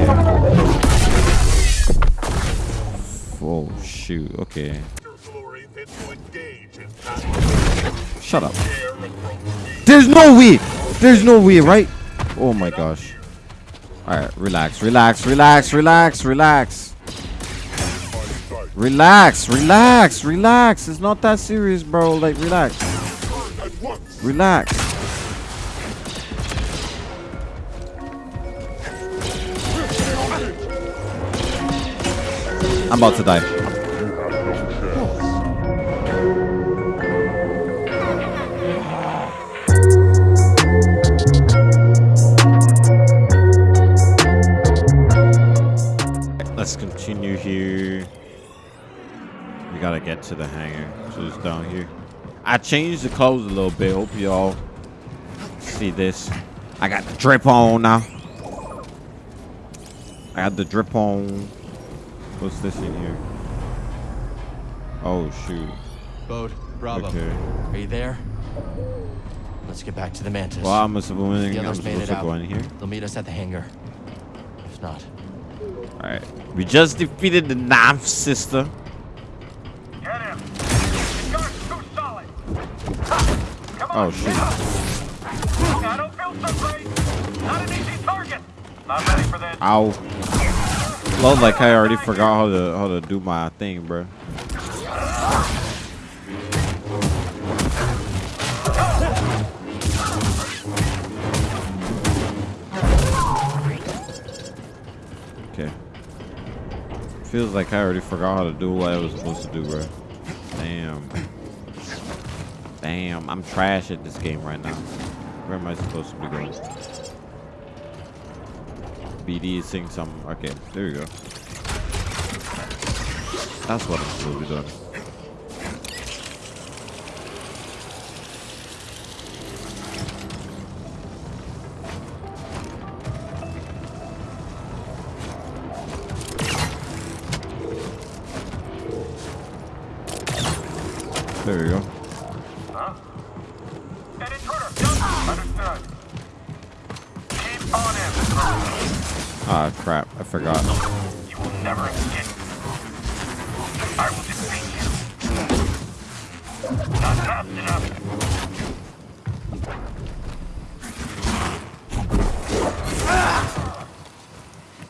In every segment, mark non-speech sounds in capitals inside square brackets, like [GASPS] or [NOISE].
Okay. Oh shoot. Okay. Shut up. There's no way. There's no way, right? Oh my gosh. All right, relax, relax, relax, relax, relax. Relax, relax, relax. It's not that serious, bro. Like, relax. Relax. I'm about to die. Let's continue here. We gotta get to the hangar. So it's down here. I changed the clothes a little bit. Hope y'all see this. I got the drip on now. I got the drip on. What's this in here? Oh shoot. Bode, Bravo. Okay. Are you there? Let's get back to the Mantis. Well, I'm supposed, The I'm others made supposed it to out. go in here. They'll meet us at the hangar. If not, All right. We just defeated the ninth sister. Get him! The guard's too solid! Come on! Oh shoot. I don't feel so great! Not an easy target! Not ready for this. Ow. Love like I already forgot how to how to do my thing, bro. Okay. Feels like I already forgot how to do what I was supposed to do, bro. Damn. Damn, I'm trash at this game right now. Where am I supposed to be going? BD is saying some. Okay, there you go. That's what I'm supposed to be doing. Ah, crap. I forgot. You will never escape. I will defeat you. Not fast enough.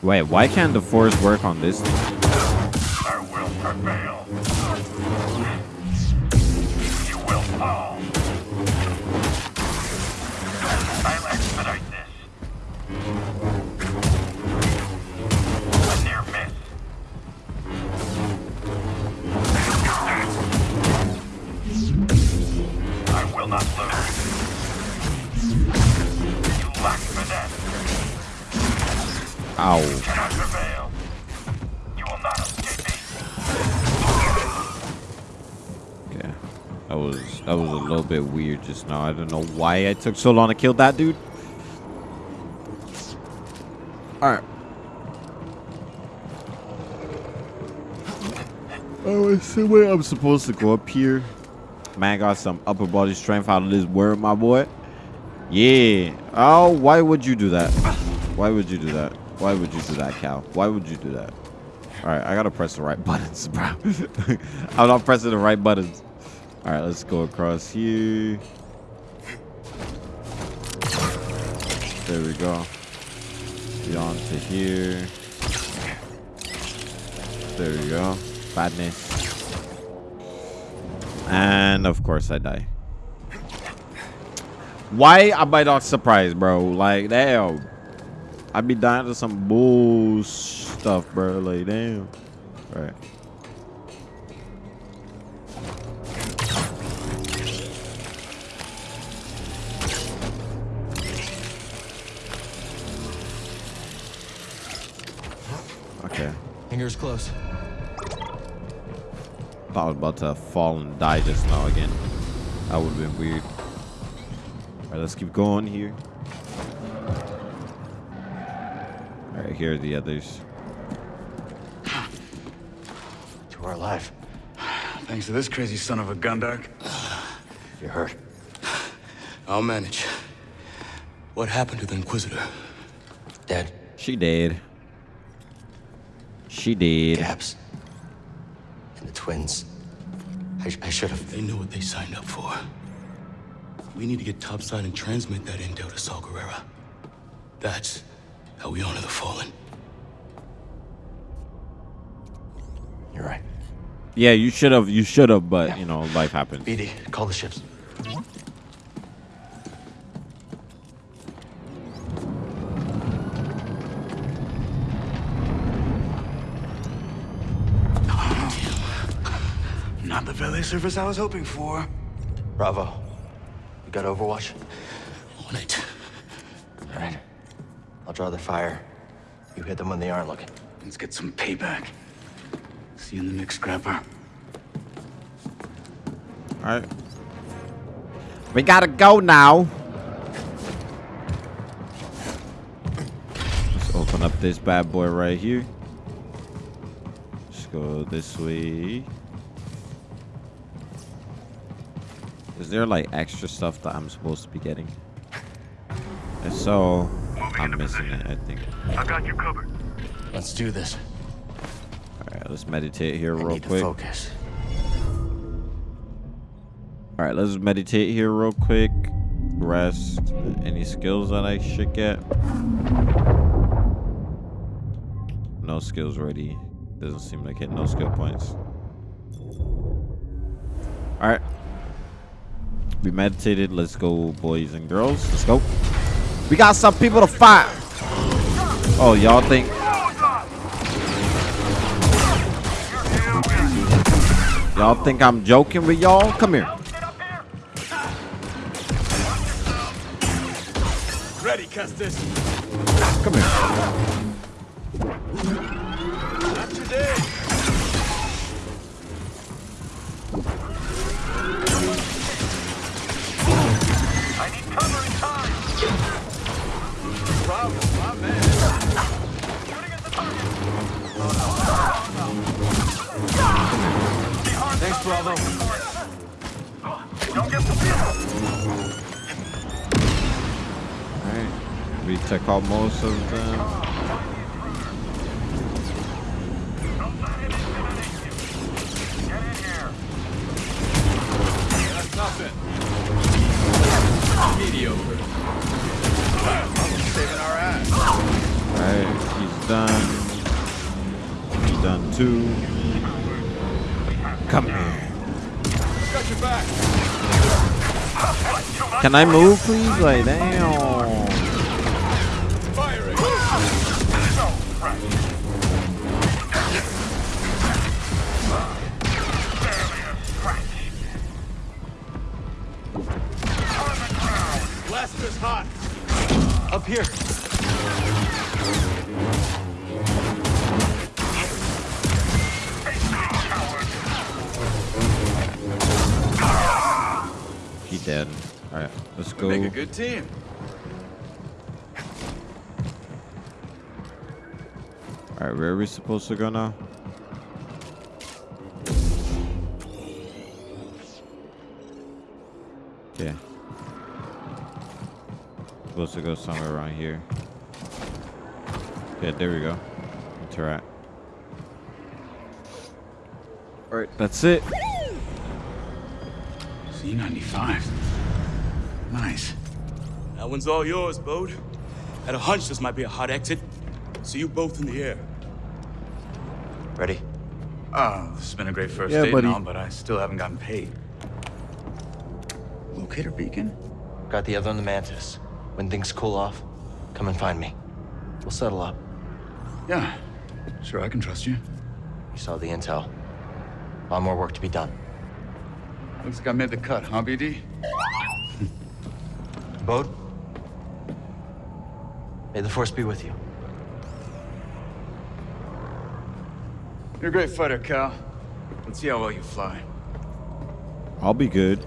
Wait, why can't the force work on this thing? Just now. I don't know why I took so long to kill that dude. Alright. Oh, I see where I'm supposed to go up here. Man got some upper body strength out of this word, my boy. Yeah. Oh, why would you do that? Why would you do that? Why would you do that, Cal? Why would you do that? All right, I gotta press the right [LAUGHS] buttons, bro. [LAUGHS] I'm not pressing the right buttons. All right, let's go across here. There we go. Beyond to here. There we go. Badness. And of course I die. Why am I not surprised, bro? Like, damn. I be dying to some bull stuff, bro. Like, damn. Right. Okay. hangar's close. Thought I was about to fall and die just now again. That would have been weird. Alright, let's keep going here. Alright, here are the others. We're alive. Thanks to this crazy son of a Gundark. You're hurt. I'll manage. What happened to the Inquisitor? Dead. She dead. She did. Gabs. And the twins. I, I should have. They know what they signed up for. We need to get topside and transmit that intel to Saw Gerrera. That's how we honor the fallen. You're right. Yeah, you should have. You should have, but you know, life happens. BD, call the ships. Service I was hoping for. Bravo. You got Overwatch? On it. All right. I'll draw their fire. You hit them when they aren't looking. Let's get some payback. See you in the next Scrapper. All right. We gotta go now. Let's open up this bad boy right here. Let's go this way. Is there like extra stuff that I'm supposed to be getting? If so, I'm missing it, I think. I got you covered. Let's do this. Alright, let's meditate here I real need quick. to focus. Alright, let's meditate here real quick. Rest. Any skills that I should get? No skills ready. Doesn't seem like it. No skill points. Alright. We meditated. Let's go, boys and girls. Let's go. We got some people to fight. Oh, y'all think y'all think I'm joking with y'all? Come here. Get up here. Ready, Custis. Come here. Bravo. Don't get the. Alright. We took out most of them. Don't let it intimidate you. Get in here. That's nothing. Mediocre. Saving our ass. Alright, he's done. He's done too. Can I move, please? Like, damn. Supposed to go now? Yeah. Supposed to go somewhere around here. Yeah, there we go. Interact. Alright, that's it. C95. Nice. That one's all yours, Bode. Had a hunch this might be a hot exit. See you both in the air. Ready? Oh, this has been a great first Yeah, date buddy. and all, but I still haven't gotten paid. Locator beacon? Got the other on the Mantis. When things cool off, come and find me. We'll settle up. Yeah. Sure, I can trust you. You saw the intel. A lot more work to be done. Looks like I made the cut, huh, BD? Bode? May the Force be with you. You're a great fighter, Cal. Let's see how well you fly. I'll be good.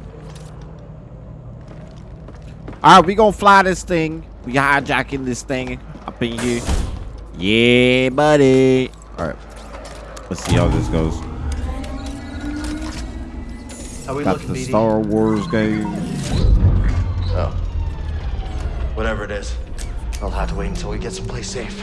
Alright, we gonna fly this thing. We hijacking this thing up in here. Yeah, buddy. Alright. Let's see how this goes. How we Got looking, the BD? Star Wars game. Oh. Whatever it is, I'll have to wait until we get someplace safe.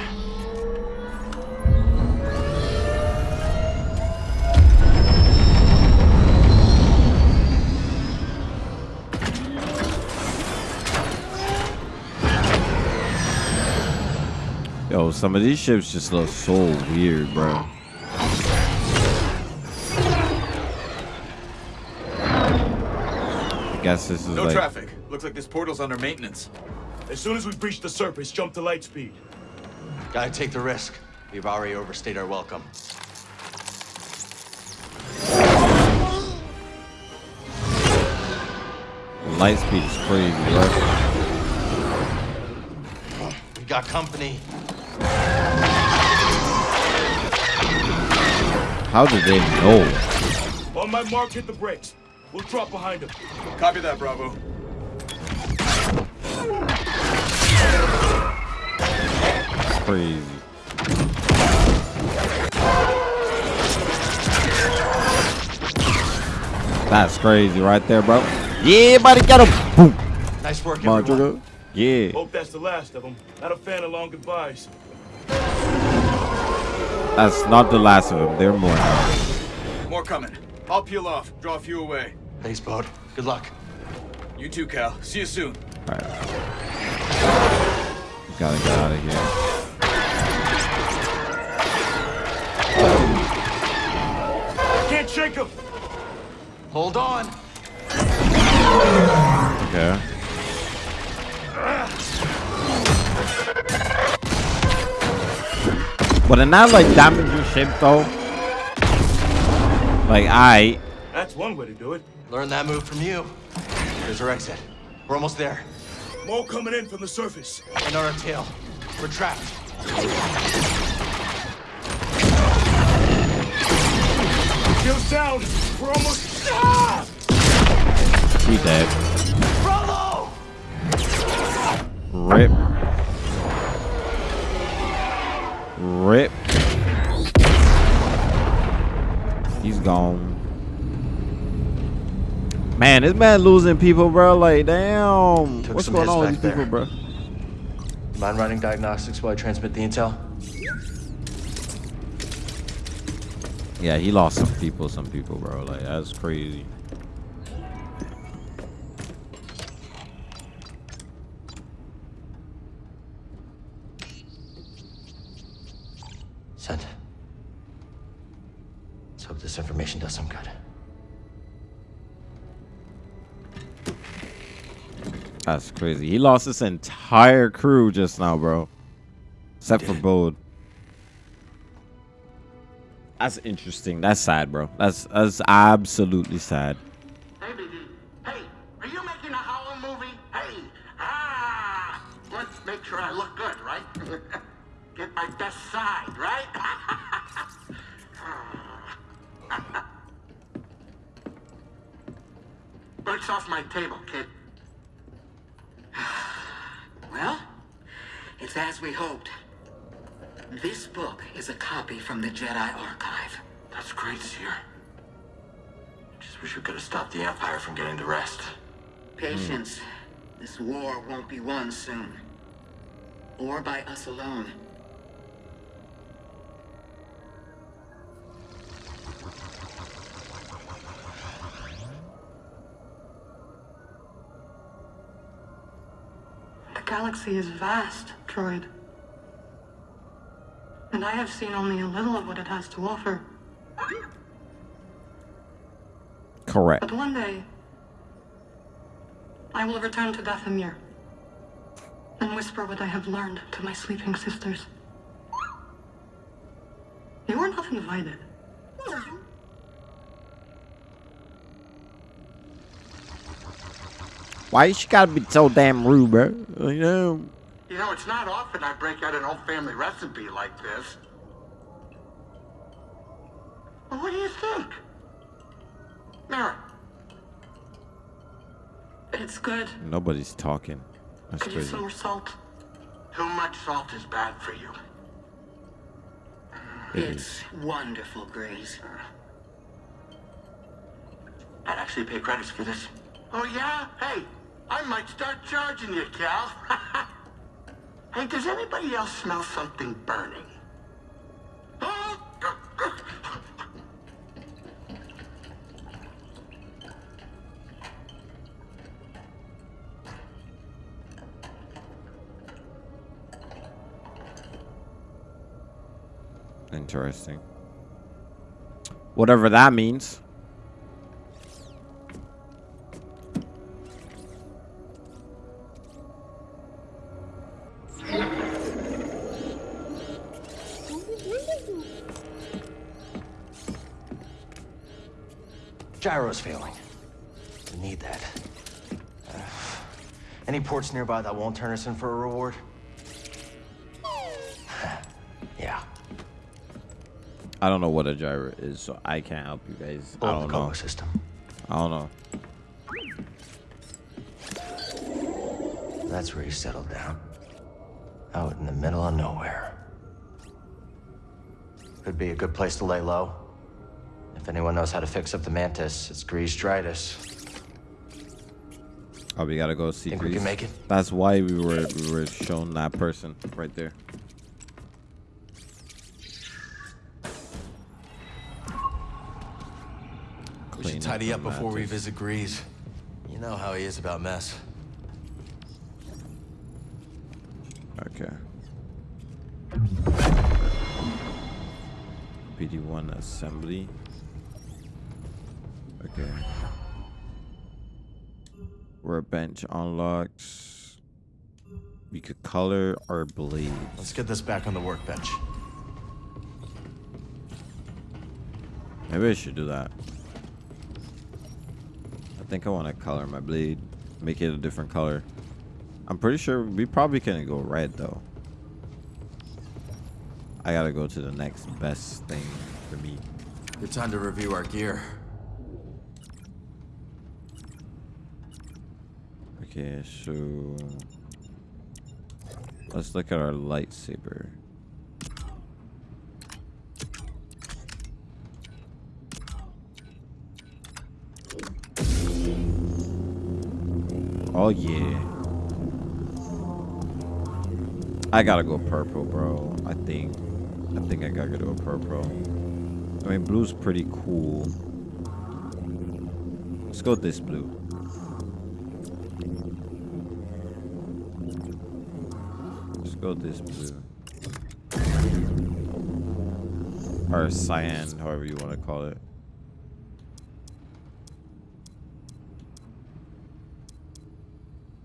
Some of these ships just look so weird, bro. I guess this is No like traffic. Looks like this portal's under maintenance. As soon as we breach the surface, jump to light speed. Gotta take the risk. We've already overstayed our welcome. light speed is crazy, right? We got company. How did they know? On my mark, hit the brakes. We'll drop behind him. Copy that, Bravo. It's crazy. That's crazy right there, bro. Yeah, buddy, get him. Boom. Nice work, Come everyone. Yeah. Hope that's the last of them. Not a fan of long goodbyes. That's not the last of them. There are more now. More coming. I'll peel off. Draw a few away. Thanks, bud. Good luck. You too, Cal. See you soon. All right. Gotta get out of here. Can't shake him. Hold on. Okay. But it not like damage your ship though. Like I That's one way to do it. Learn that move from you. There's our exit. We're almost there. More coming in from the surface. And our tail. We're trapped. Shields down. We're almost. Ah! he dead. Bravo! Rip. Rip. He's gone. Man, this man losing people, bro. Like, damn. Took What's going on with these people, bro? Mind running diagnostics while I transmit the intel? Yeah, he lost some people, some people, bro. Like, that's crazy. Crazy. He lost his entire crew just now, bro. Except for Bode. That's interesting. That's sad, bro. That's that's absolutely sad. Hey, BD. Hey, are you making a Howell movie? Hey, ah! Let's make sure I look good, right? [LAUGHS] Get my best side, right? [LAUGHS] Breaks off my table, kid. [SIGHS] Well, it's as we hoped. This book is a copy from the Jedi Archive. That's great, Cere. I just wish we could have stopped the Empire from getting the rest. Patience. This war won't be won soon. Or by us alone. Galaxy is vast, Droid. And I have seen only a little of what it has to offer. Correct. But one day, I will return to Dathomir and whisper what I have learned to my sleeping sisters. You are not invited. Why she gotta be so damn rude, bro? You know. You know, it's not often I break out an old family recipe like this. Well, what do you think? Mara, It's good. Nobody's talking. That's Could use crazy. some more salt. too much salt is bad for you. It's wonderful, Grace. I'd actually pay credits for this. Oh, yeah? Hey, I might start charging you, Cal. [LAUGHS] hey, does anybody else smell something burning? Interesting. Whatever that means. Gyro's failing. We need that. Uh, any ports nearby that won't turn us in for a reward? [SIGHS] yeah. I don't know what a gyro is, so I can't help you guys. I Blow don't the know. System. I don't know. That's where he settled down. Out in the middle of nowhere. Could be a good place to lay low. If anyone knows how to fix up the mantis, it's Greez Dritus. Oh, we gotta go see. Think we can Greez. make it? That's why we were we were shown that person right there. We Clean should tidy the up before we visit Greez. You know how he is about mess. Okay. BD-1 assembly. Okay. Workbench unlocks. We could color our blades. Let's get this back on the workbench. Maybe I should do that. I think I want to color my blade. Make it a different color. I'm pretty sure we probably can go red though. I gotta go to the next best thing for me. It's time to review our gear. Okay, so uh, let's look at our lightsaber. Oh yeah. I gotta go purple, bro. I think. I think I gotta go purple. I mean, blue's pretty cool. Let's go this blue. Go this blue. Or cyan, however you want to call it.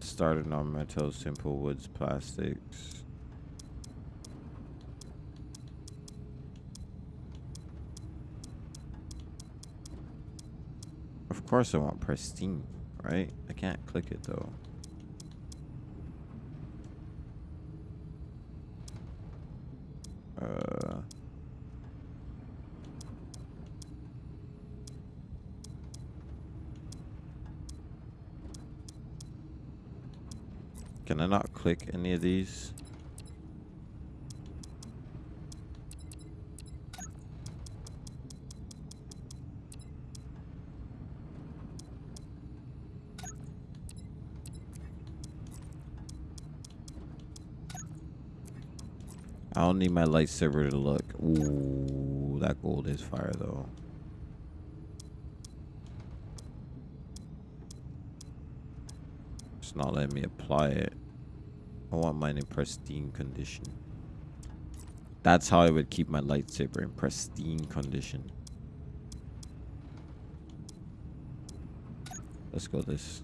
Started on metal, simple woods, plastics. Of course I want pristine, right? I can't click it though. Uh, can I not click any of these? I don't need my lightsaber to look. Ooh, that gold is fire though. It's not letting me apply it. I want mine in pristine condition. That's how I would keep my lightsaber in pristine condition. Let's go this.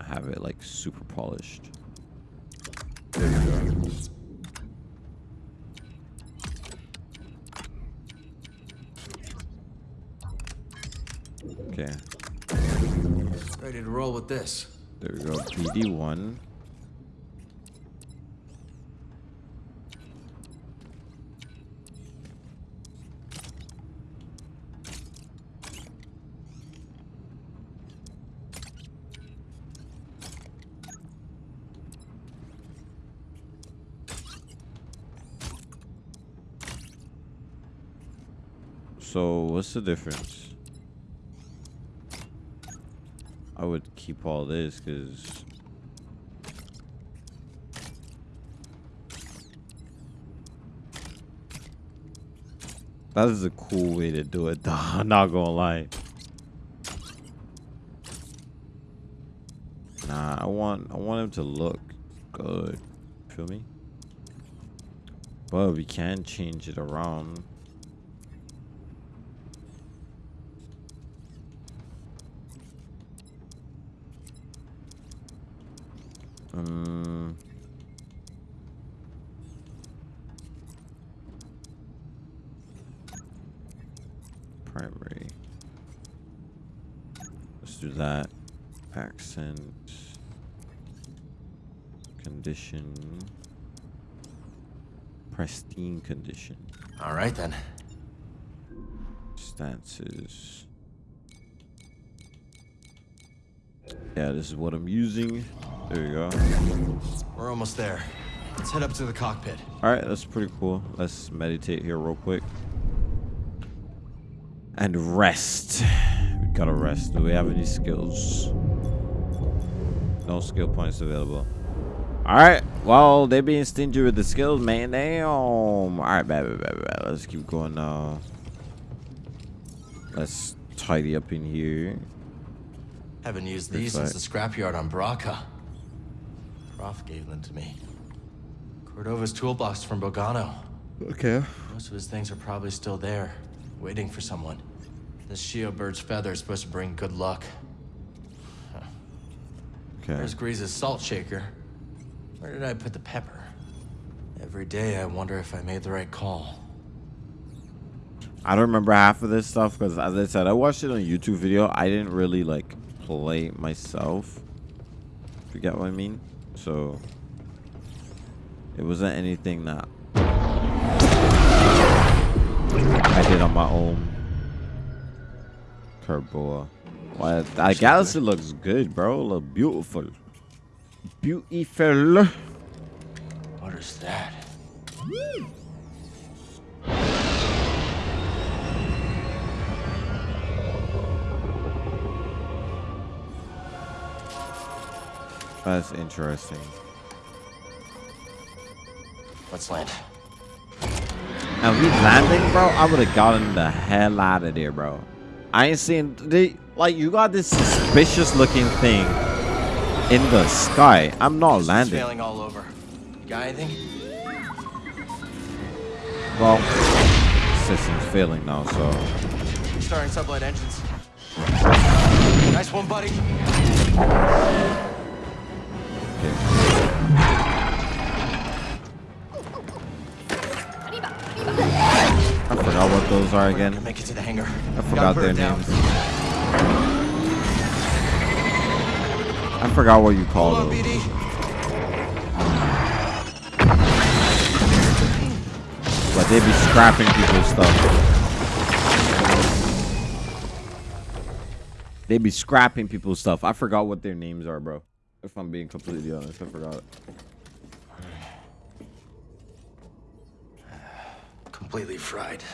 I have it like super polished. There we go. Okay, Ready to roll with this. There we go. BD-1. So, what's the difference? I would keep all this because that is a cool way to do it. [LAUGHS] Though. I'm not gonna lie. Nah, I want I want him to look good. Feel me? But we can change it around. Um, primary. Let's do that. Accent. Condition. Pristine condition. All right then. Stances. Yeah, this is what I'm using. There you go. We're almost there. Let's head up to the cockpit. All right, that's pretty cool. Let's meditate here real quick. And rest. We gotta rest. Do we have any skills? No skill points available. All right. Well, they being stingy with the skills, man. Damn. All right, bad, bad, bad, bad. Let's keep going now. Let's tidy up in here. Haven't used these since the scrapyard on Bracca. Prof gave them to me. Cordova's toolbox from Bogano. Okay. Most of his things are probably still there, waiting for someone. This Shio bird's feather is supposed to bring good luck. Okay. There's Greez's salt shaker. Where did I put the pepper? Every day I wonder if I made the right call. I don't remember half of this stuff because, as I said, I watched it on a YouTube video. I didn't really like play myself. If you get what I mean? So it wasn't anything that I did on my own. Koboh. Why that galaxy looks good, bro. Look beautiful. Beautiful. What is that? That's interesting. Let's land. And we landing, bro, I would have gotten the hell out of there, bro. I ain't seen they like you got this suspicious looking thing in the sky. I'm not Systems landing. failing all over. You got anything? Well, system's failing now, so Starting sublight engines. Nice one, buddy. I forgot what those are again. make it to the hangar. I forgot their names. I forgot what you call Hold those. But they be scrapping people's stuff. They be scrapping people's stuff. I forgot what their names are, bro. If I'm being completely honest, I forgot. Completely fried.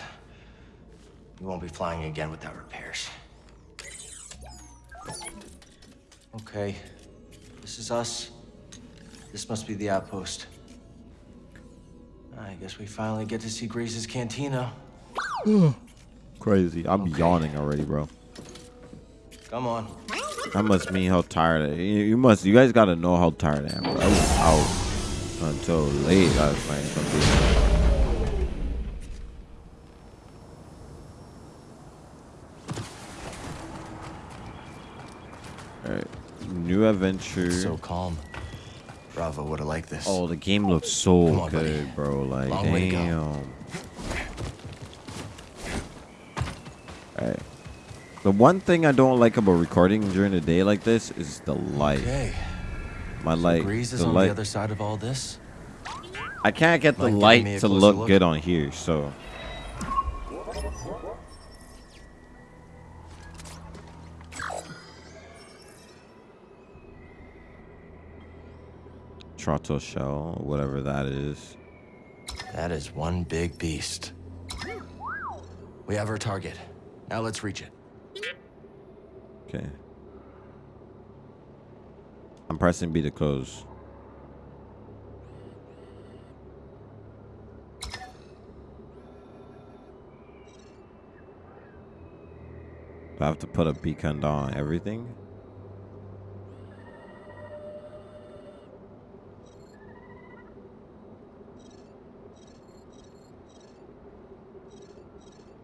We won't be flying again without repairs. Okay. This is us. This must be the outpost. I guess we finally get to see Greez's cantina. [SIGHS] Crazy. I'm Okay. yawning already, bro. Come on. That must mean how tired I you, must you guys gotta know how tired I am, bro. I was out until late last night. being- Alright. New adventure. So calm. Bravo would have liked this. Oh, the game looks so on, buddy. good, bro. Like, Long way to go. damn. Alright. The one thing I don't like about recording during the day like this is the light. Okay. My light. Greez is the on light. the other side of all this. I can't get the Mind light to look look? good on here, so. Trotto shell, whatever that is. That is one big beast. We have our target. Now let's reach it. Okay. I'm pressing B to close. Do I have to put a beacon on everything?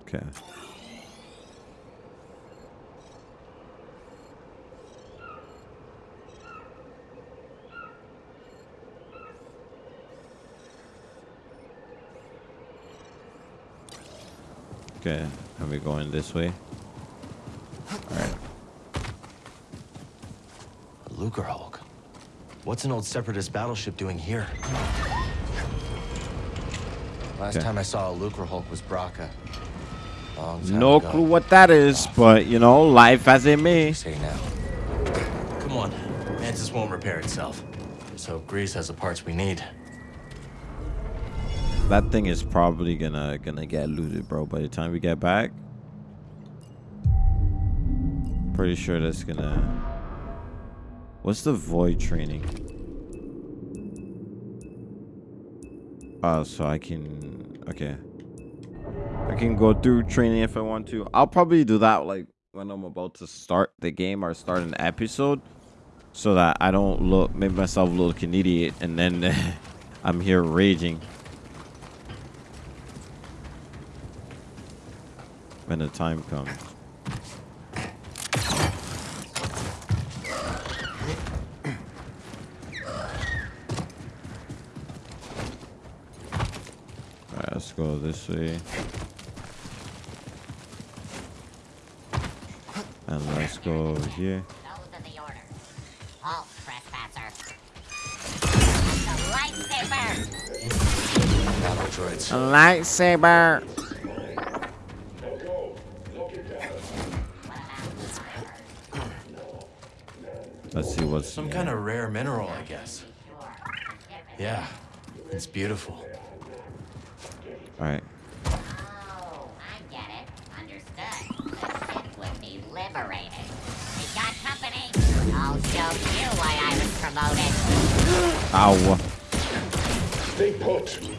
Okay. Okay, are we going this way? Alright. A Lucrehulk. What's an old separatist battleship doing here? Last Okay. time I saw a Lucre Hulk was Bracca. Long time No ago. clue what that is, but you know, life as it may. Say now. Come on. Mantis won't repair itself. So Greez has the parts we need. That thing is probably gonna gonna get looted, bro. By the time we get back, pretty sure that's gonna. What's the void training? Oh, so I can. Okay. I can go through training if I want to. I'll probably do that like when I'm about to start the game or start an episode, so that I don't look make myself look an idiot and then [LAUGHS] I'm here raging. When the time comes. Alright, let's go this way. And let's go over here. Those are Let's see what's Some kind of rare mineral, I guess. Yeah, it's beautiful. All right. Oh, I get it. Understood. The ship will be liberated. We got company. I'll show you why I was promoted. Ow. Stay put.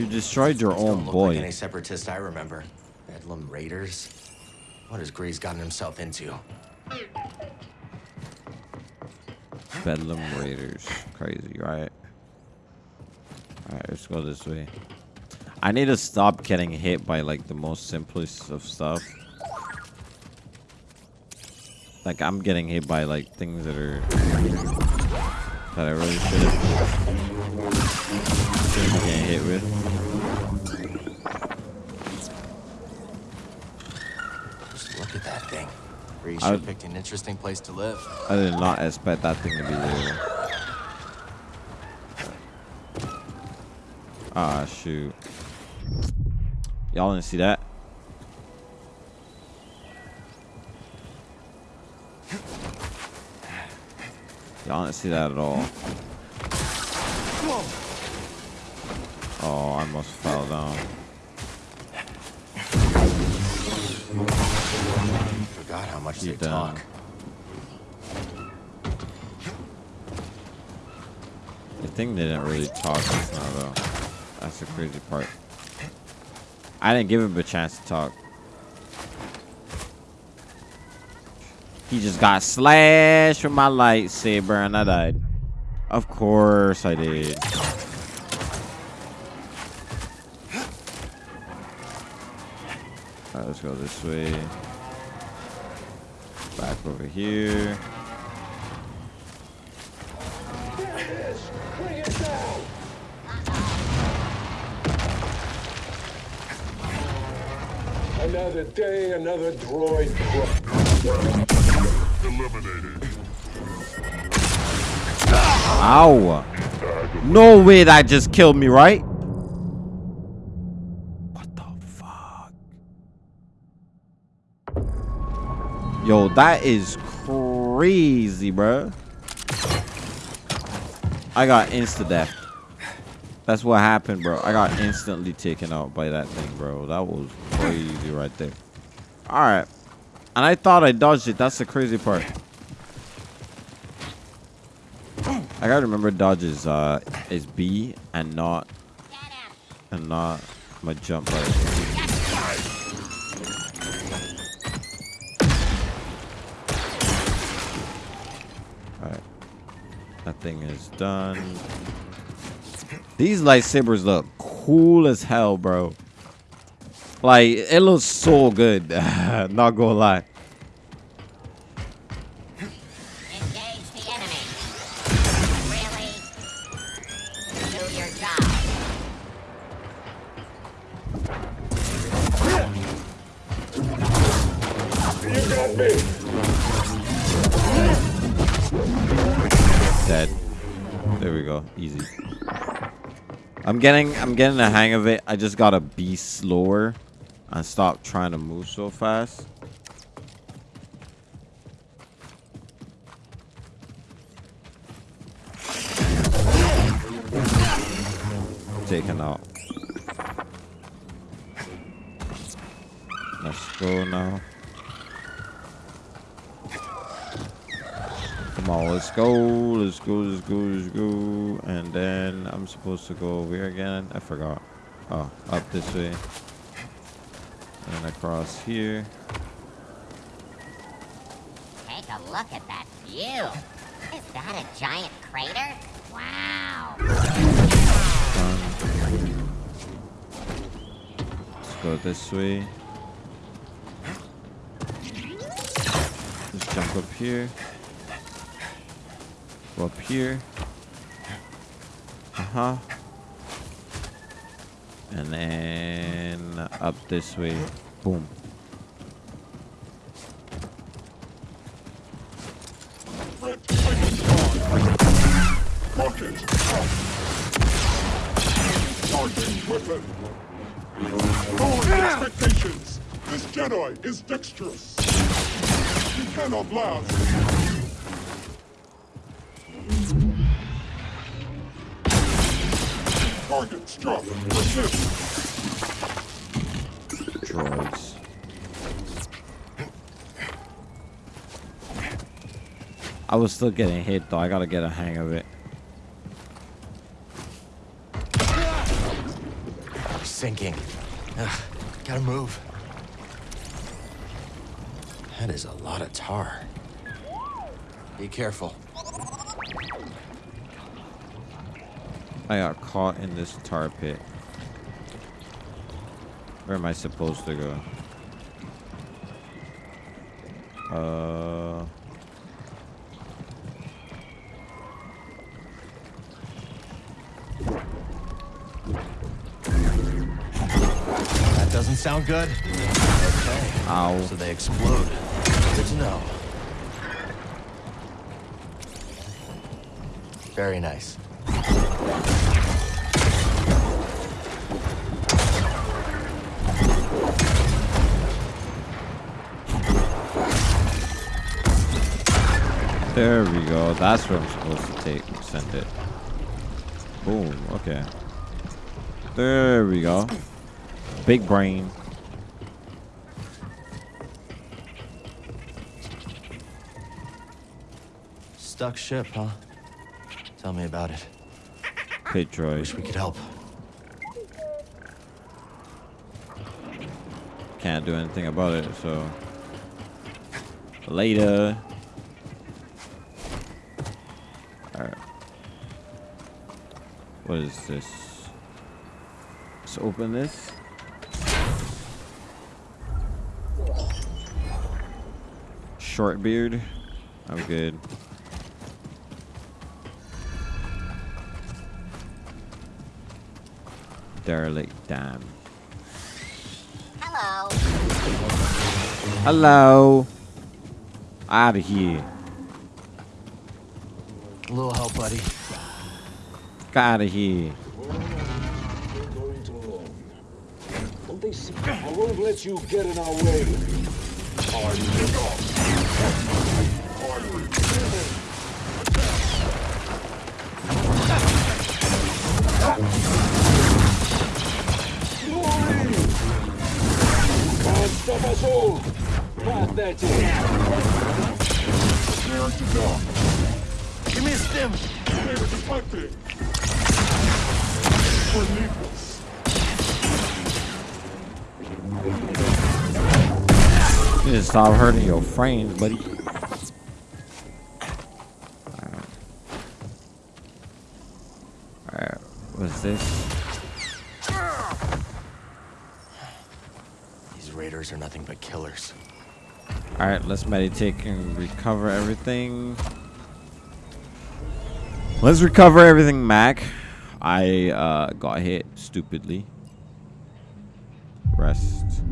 You destroyed your own boy. like any separatist I remember. Bedlam Raiders. What has Greez gotten himself into? Bedlam Raiders. Crazy, right? Alright, let's go this way. I need to stop getting hit by like the most simplest of stuff. Like I'm getting hit by like things that are that I really should shouldn't be hit with. Just look at that thing. I sure picked an interesting place to live. I did not expect that thing to be there. Ah shoot. Y'all didn't see that? Y'all didn't see that at all. Almost fell down. Forgot how much You they done. talk. The thing didn't really talk just now, though. That's the crazy part. I didn't give him a chance to talk. He just got slashed with my lightsaber and I died. Of course I did. Let's go this way. Back over here. Another day, another droid. Eliminated. Ow! No way that just killed me, right? What the fuck? Yo, that is crazy, bro. I got insta death. That's what happened, bro. I got instantly taken out by that thing, bro. That was crazy right there. Alright. And I thought I dodged it. That's the crazy part. I gotta remember dodge is uh is B and not and not my jump right. Thing is done. These lightsabers look cool as hell, bro. Like, it looks so good. [LAUGHS] Not gonna lie. Getting I'm getting the hang of it. I just gotta be slower and stop trying to move so fast. Taken out. Let's go now. Come on, let's go, let's go, let's go, let's go. And then I'm supposed to go over here again. I forgot. Oh, up this way. And across here. Take a look at that view. Is that a giant crater? Wow. Done. Let's go this way. Just jump up here. Go up here. Uh-huh. And then up this way. Boom. Expectations! This Jedi is dexterous! He cannot last! Target struck! Resist! Droids. I was still getting hit though. I gotta get a hang of it. Sinking. Ugh, gotta move. That is a lot of tar. Be careful. I got caught in this tar pit. Where am I supposed to go? Uh. That doesn't sound good. Okay. Ow. So they explode. Good to know. Very nice. There we go. That's where I'm supposed to take send it. Boom. Okay. There we go. Big brain. Stuck ship, huh? Tell me about it. Pit Wish we could help. Can't do anything about it, so. Later. What is this? Let's open this. Short beard. I'm good. Derelict dam. Hello. Hello. Out of here. A little help, buddy. I won't let you get in our way. Can't stop us all. To death. You missed him! They were. You to stop hurting your frames, buddy. Alright, what's this? These raiders are nothing but killers. All right, let's meditate and recover everything. Let's recover everything, Mac. I uh, got hit stupidly. Rest.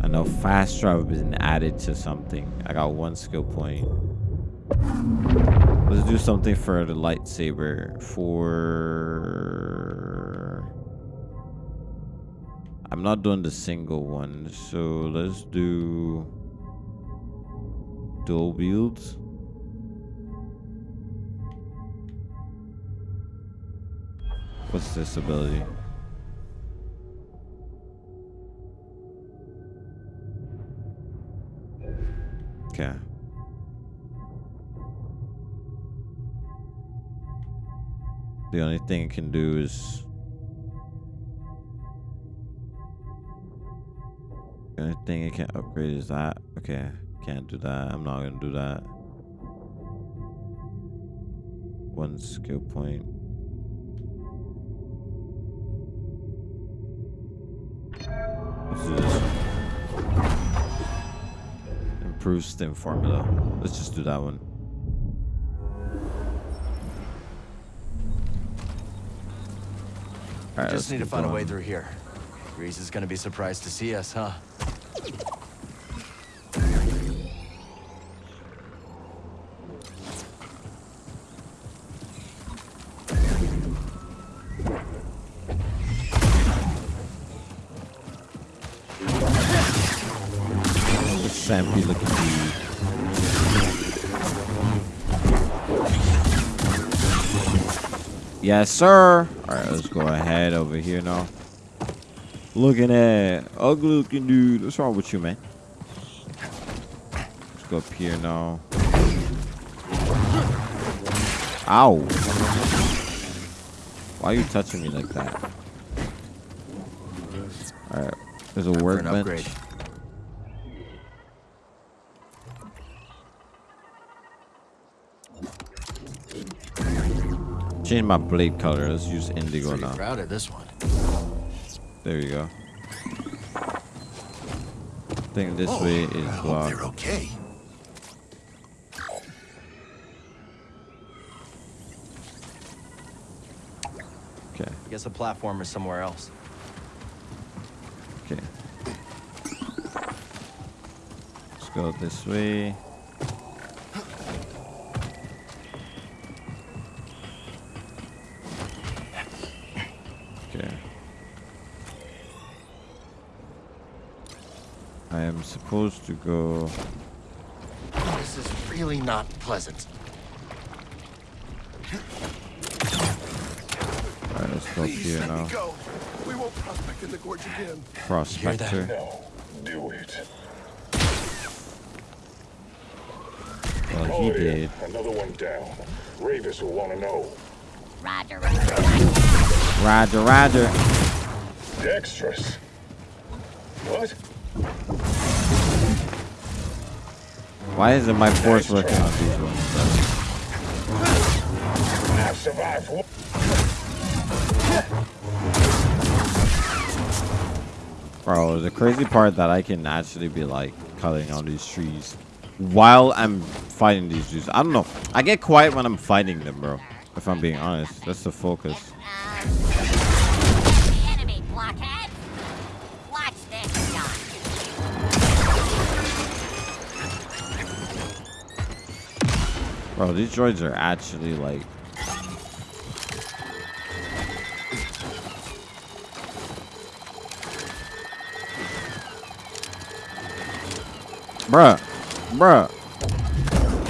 I know fast travel has been added to something. I got one skill point. Let's do something for the lightsaber. For I'm not doing the single one, so let's do dual wields. What's this ability? Okay. The only thing it can do is The only thing it can upgrade is that. Okay, can't do that. I'm not gonna do that. One skill point. Let's do this. Improve stim formula. Let's just do that one. All right, Just need to find a way through here. Greez is gonna be surprised to see us, huh? The Sampy looking dude. Yes, sir. All right, let's go ahead over here now. Looking at ugly looking dude. What's wrong with you, man? Let's go up here now. Ow. Why are you touching me like that? All right, there's a workbench. Change my blade color. Let's use indigo Pretty now. proud of this one. There you go. I think this oh, way is I hope blocked. they're okay. Okay, I guess the platform is somewhere else. okay. Let's go this way. Okay. I am supposed to go. This is really not pleasant. Alright, let's go Please here let now. me go. We won't prospect in the gorge again. Prospector. No, do it. Well, he Oh, yeah. did. Another one down. Rayvis will want to know. Roger, roger. Roger, Roger. Dexterous. What? Why isn't my force working on these ones? I've survived. one- Bro, the crazy part that I can actually be like cutting on these trees while I'm fighting these dudes. I don't know. I get quiet when I'm fighting them, bro. If I'm being honest, that's the focus. Bro, these droids are actually like. Bruh, bruh,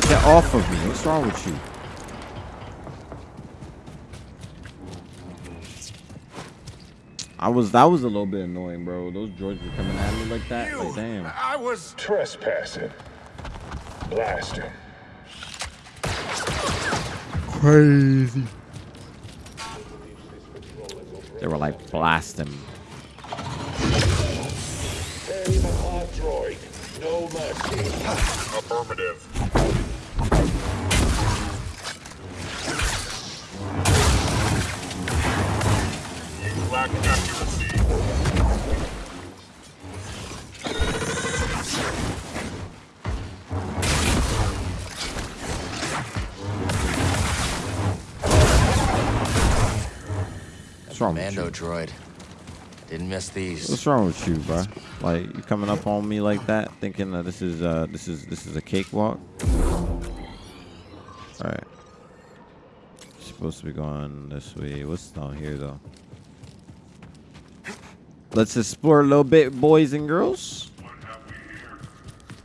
get off of me. What's wrong with you? I was that was a little bit annoying, bro. Those droids were coming at me like that. Like, damn. I was trespassing. Blast him crazy. They were like, blasting. No mercy. Affirmative. Lack accuracy. Wrong with you? droid. Didn't miss these. What's wrong with you, bro? Like you coming up on me like that, thinking that this is uh this is this is a cakewalk. All right. Supposed to be going this way. What's down here though? Let's explore a little bit, boys and girls. What have we here?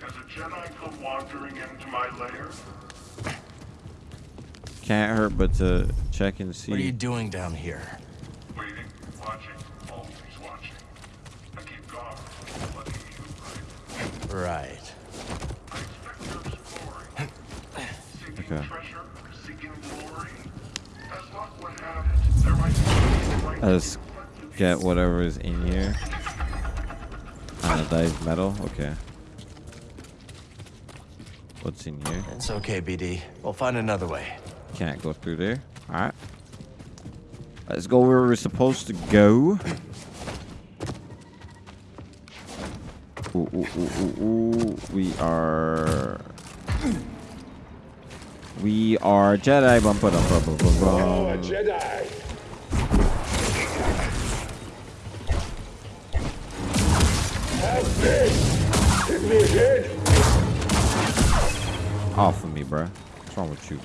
Has a Jedi come wandering into my lair? Can't hurt but to check and see. What are you doing down here? Waiting, watching, always watching. I keep guard, letting you right. Right. I expect you're exploring. Seeking Okay. treasure, seeking glory. As luck would have it, there might be the right Let's get whatever is in here. Anodized metal. Okay. What's in here? It's okay, BD. We'll find another way. Can't go through there. All right. Let's go where we're supposed to go. Ooh, ooh, ooh, ooh, ooh. We are. We are Jedi. Bum, ba, dum, bum, bum, bum, bum. Oh, a Jedi. Off of me, bruh. What's wrong with you?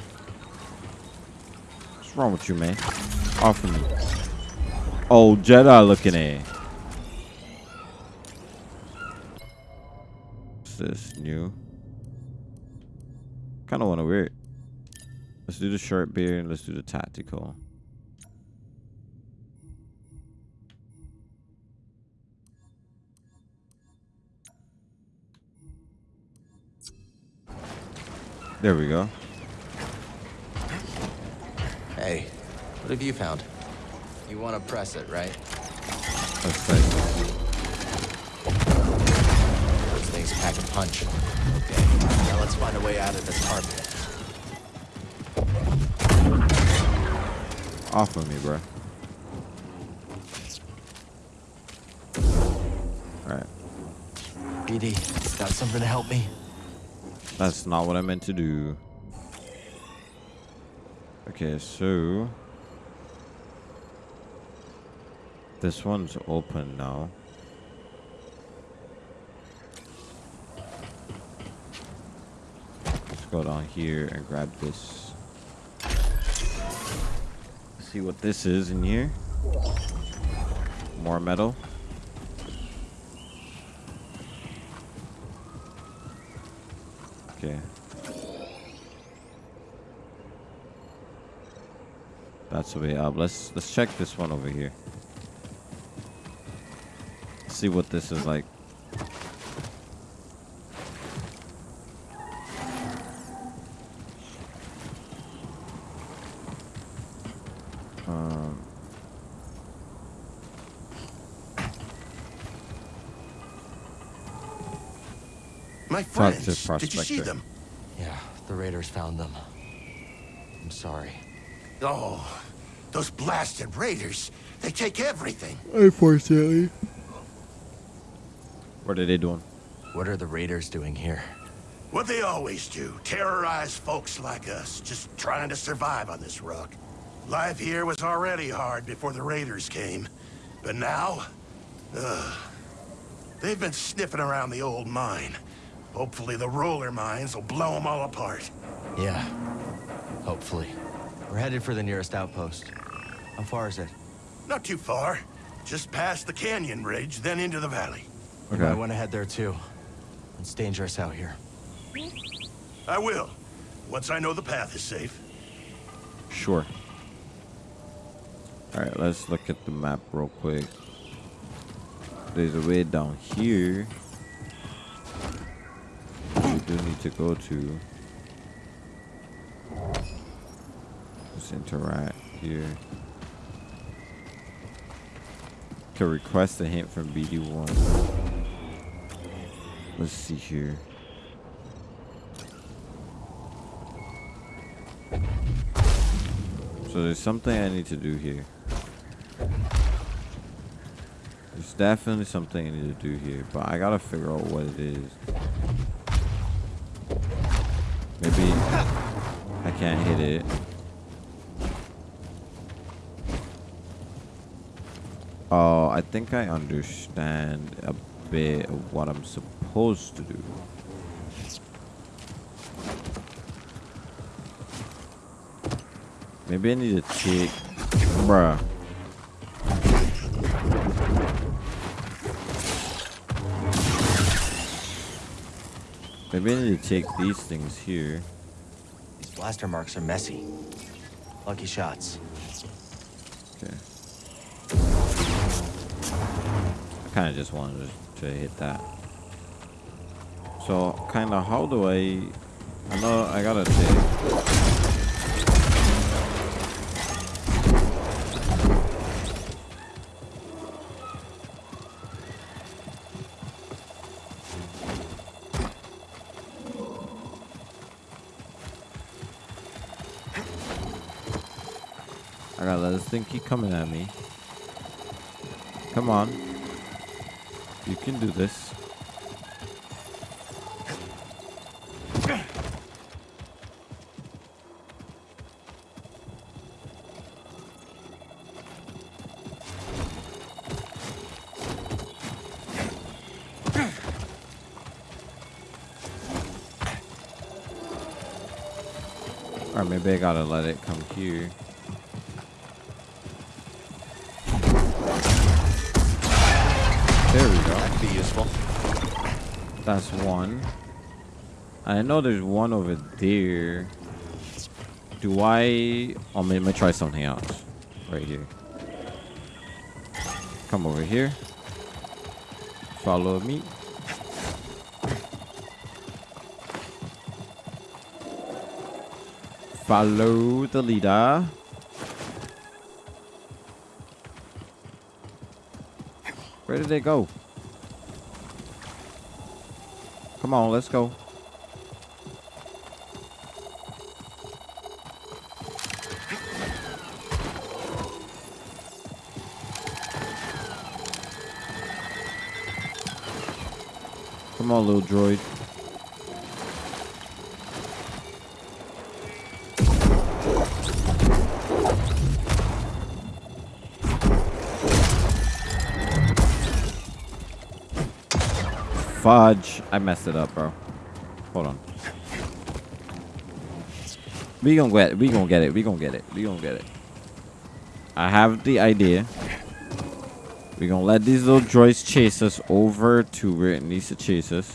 What's wrong with you, man? Off of me. Oh, Jedi looking at. What's this new? Kind of want to wear it. Let's do the short beard and let's do the tactical. There we go. Hey, what have you found? You want to press it, right? Let's say. Those things pack a punch. Okay, now let's find a way out of this carpet. Off of me, bro. Alright. BD, got something to help me? That's not what I meant to do. Okay, so... This one's open now. Let's go down here and grab this. See what this is in here. More metal. Okay. That's the way up. Let's let's check this one over here. See what this is like. My Talk to friends, did you see them? Yeah, the raiders found them. I'm sorry. Oh, those blasted raiders. They take everything. Unfortunately. What are they doing? What are the raiders doing here? What they always do, terrorize folks like us, just trying to survive on this rock. Life here was already hard before the raiders came. But now, ugh, they've been sniffing around the old mine. Hopefully the roller mines will blow them all apart. Yeah, hopefully. We're headed for the nearest outpost. How far is it? Not too far. Just past the canyon ridge, then into the valley. You might want to head there too. It's dangerous out here. I will, once I know the path is safe. Sure. Alright, let's look at the map real quick. There's a way down here. Do need to go to. Let's interact here. To request a hint from BD-1. Let's see here. So there's something I need to do here. There's definitely something I need to do here, but I gotta figure out what it is. Maybe I can't hit it. Oh, I think I understand a bit of what I'm supposed to do. Maybe I need to take... Bruh. Maybe I need to take these things here. These blaster marks are messy. Lucky shots. Okay. I kind of just wanted to, to hit that. So, kind of, how do I... I know I gotta take... keep coming at me. Come on. You can do this. Or maybe I gotta let it come here. There we go. That could be useful. That's one. I know there's one over there. Do I... Oh, I'm gonna try something else. Right here. Come over here. Follow me. Follow the leader. Where did they go? Come on, let's go. Come on, little droid. Fudge. I messed it up, bro. Hold on. We gonna get it. We gonna get it. We gonna get it. We gonna get it. I have the idea. We gonna let these little droids chase us over to where it needs to chase us.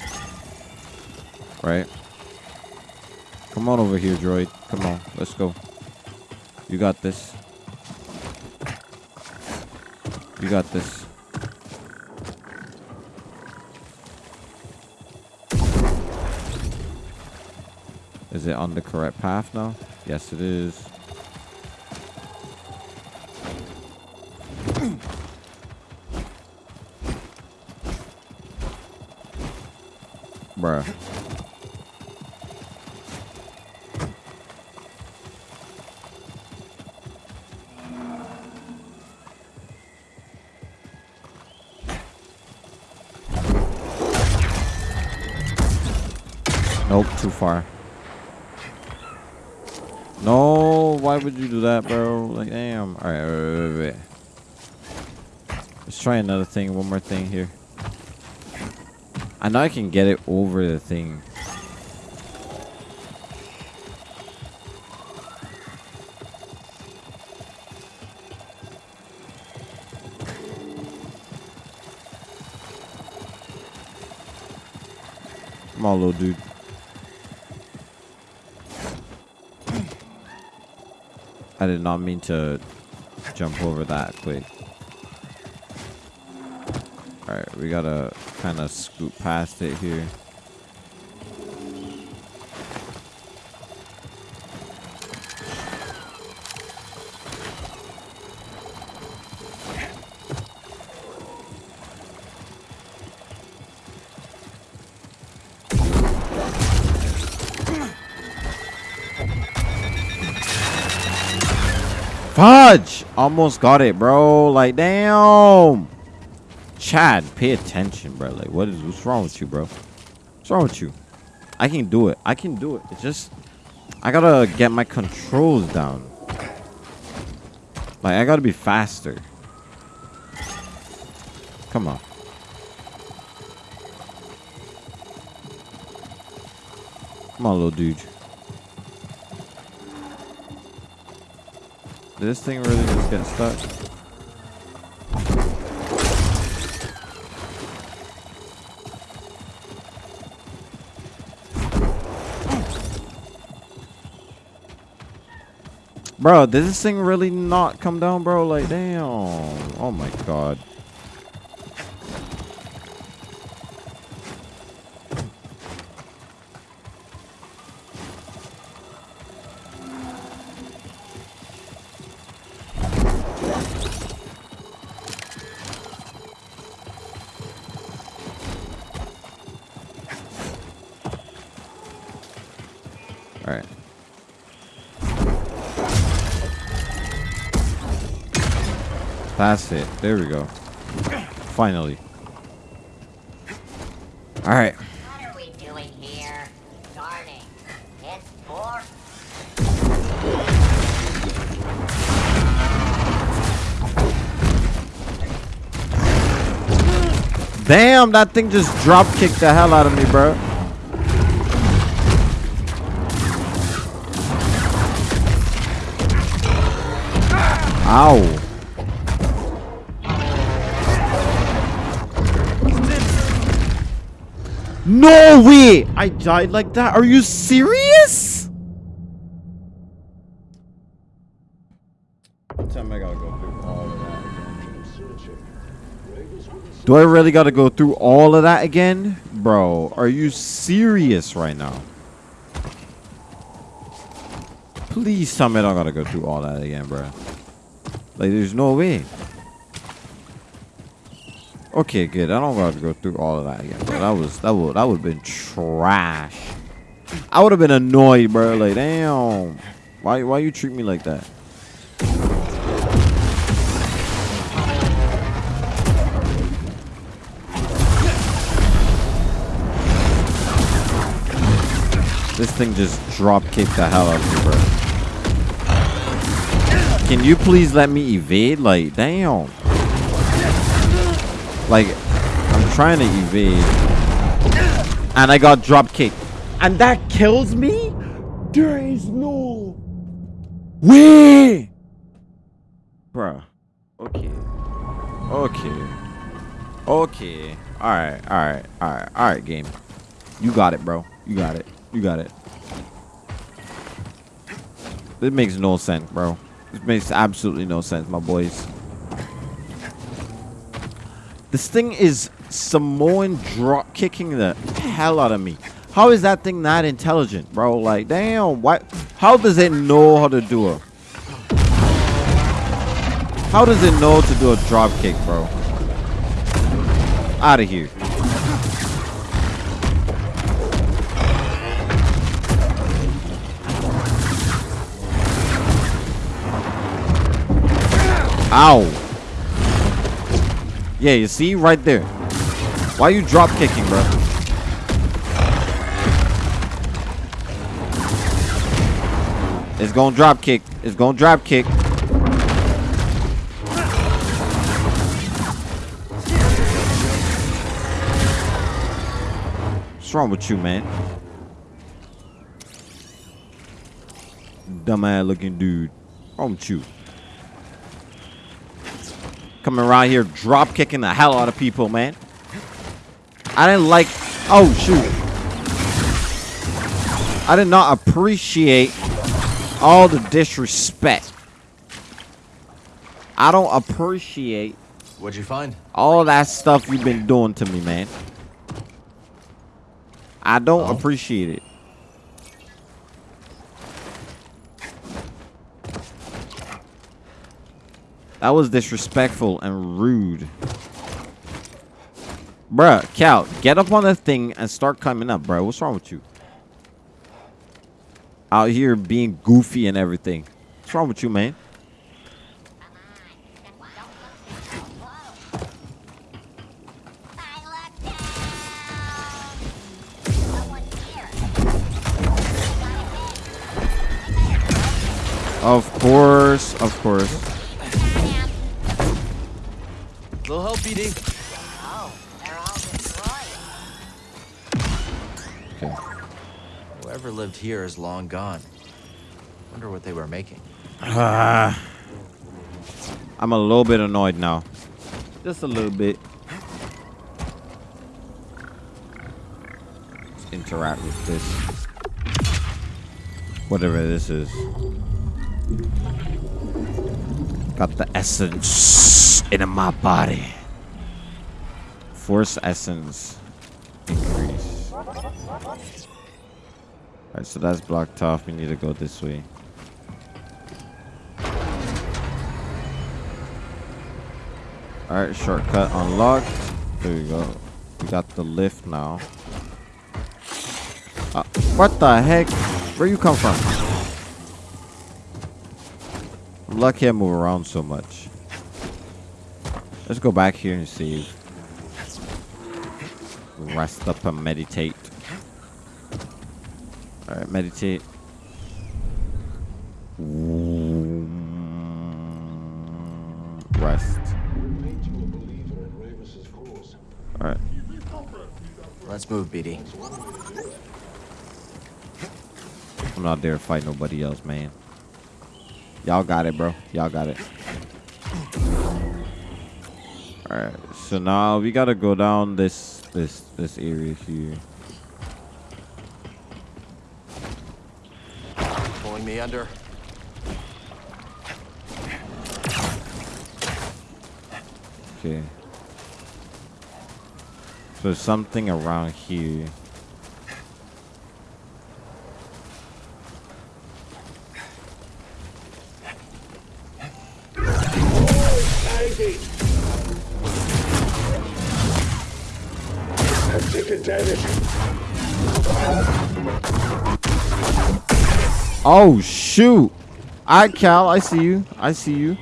Right? Come on over here, droid. Come on. Let's go. You got this. You got this. Is it on the correct path now? Yes, it is. Do that, bro? Like, damn. All right, wait, wait, wait. Let's try another thing. One more thing here. I know I can get it over the thing. Come on, little dude. I did not mean to jump over that quick. Alright, we gotta kind of scoot past it here. Fudge! Almost got it, bro. Like, damn. Chad, pay attention, bro. Like, what is what's wrong with you, bro? What's wrong with you? I can do it. I can do it. It's just I gotta get my controls down. Like, I gotta be faster. Come on. Come on, little dude. Did this thing really just get stuck? Bro, did this thing really not come down, bro? Like, damn. Oh my god. That's it. There we go. Finally. Alright. What are we doing here? Gardening. It's pork. Damn, that thing just drop kicked the hell out of me, bro. Ow. No way! I died like that? Are you serious? Time I gotta go through all of that. Do I really gotta go through all of that again? Bro, are you serious right now? Please tell me I don't gotta go through all that again, bro. Like, there's no way. Okay, good. I don't gotta go through all of that again, bro. That was that would that would have been trash. I would have been annoyed, bro. Like, damn. Why why you treat me like that? This thing just drop kicked the hell out of me, bro. Can you please let me evade? Like, damn. Like, I'm trying to evade. And I got drop kicked. And that kills me? There is no way. Bruh. Okay. Okay. Okay. Alright, alright, alright, alright, game. You got it, bro. You got it. You got it. This makes no sense, bro. This makes absolutely no sense, my boys. This thing is Samoan drop kicking the hell out of me. How is that thing not intelligent, bro? Like, damn, what? How does it know how to do a? How does it know to do a drop kick, bro? Out of here. Ow. Yeah, you see? Right there. Why you drop kicking, bro? It's gonna drop kick. It's gonna drop kick. What's wrong with you, man? Dumbass looking dude. What's wrong with you? Coming around here drop kicking the hell out of people, man. I didn't like... Oh, shoot. I did not appreciate all the disrespect. I don't appreciate What'd you find? all that stuff you've been doing to me, man. I don't oh. appreciate it. That was disrespectful and rude. Bruh, Cal, get up on the thing and start coming up, bro. What's wrong with you? Out here being goofy and everything. What's wrong with you, man? Of course, of course. Little help, BD. Oh, they're all destroyed. Okay. Whoever lived here is long gone. Wonder what they were making. Uh, [SIGHS] I'm a little bit annoyed now. Just a little bit. Let's interact with this. Whatever this is. Got the essence in my body. Force essence increase. Alright, so that's blocked off. We need to go this way. Alright, shortcut unlocked. There we go. We got the lift now. Uh, what the heck? Where you come from? I'm lucky I move around so much. Let's go back here and see. Rest up and meditate. Alright, meditate. Rest. Alright. Let's move, BD. I'm not there to fight nobody else, man. Y'all got it, bro. Y'all got it. Alright, so now we gotta go down this this this area here. Pulling me under. Okay. So something around here. Oh shoot! I Cal, I see you. I see you.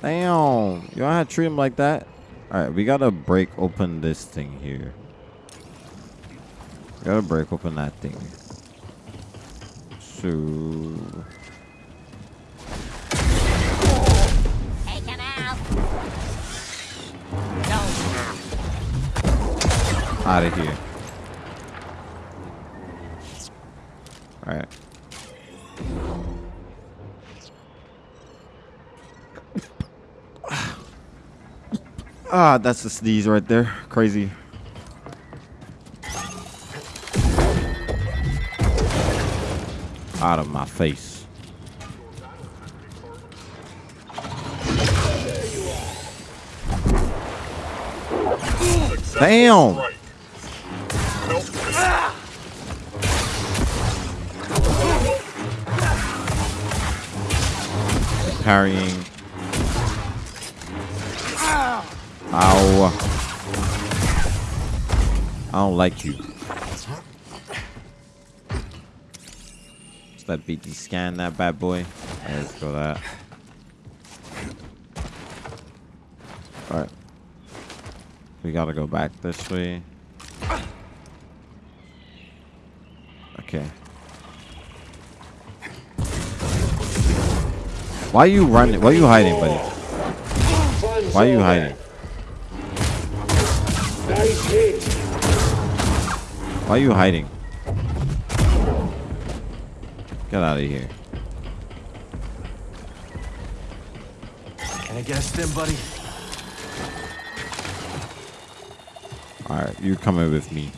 Damn, you don't have to treat him like that. All right, we gotta break open this thing here. We gotta break open that thing. So out. of here. All Ah, that's a sneeze right there. Crazy. Out of my face. Damn. Parrying. Ow. Uh, I don't like you. Let's let BD scan that bad boy. Let's go that. Alright. We gotta go back this way. Okay. Why are you running? Why are you hiding, buddy? Why are you hiding? Why are you hiding? Get out of here. Can I get a stim, buddy? Alright, you're coming with me.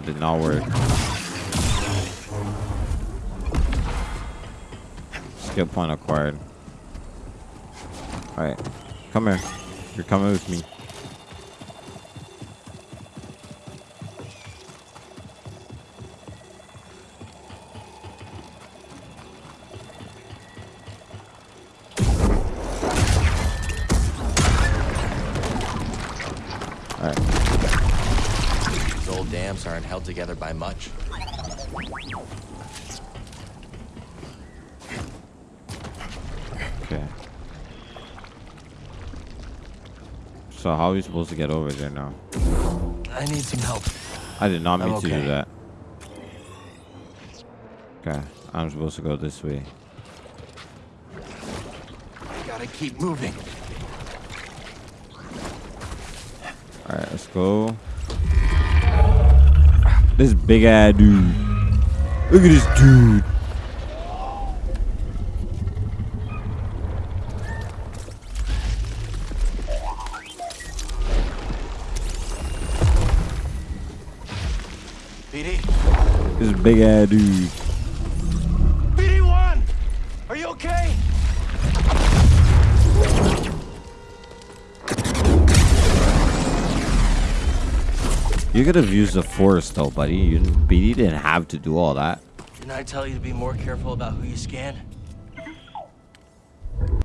That did not work. Skill point acquired. Alright, come here. You're coming with me. By much. Okay. So how are we supposed to get over there now? I need some help. I did not mean I'm to do that. Okay, I'm supposed to go this way. I Gotta keep moving. Alright, let's go. This big ass dude. Look at this dude. BD? This big ass dude. Could have used the force though, buddy. You didn't, BD didn't have to do all that. Didn't I tell you to be more careful about who you scan?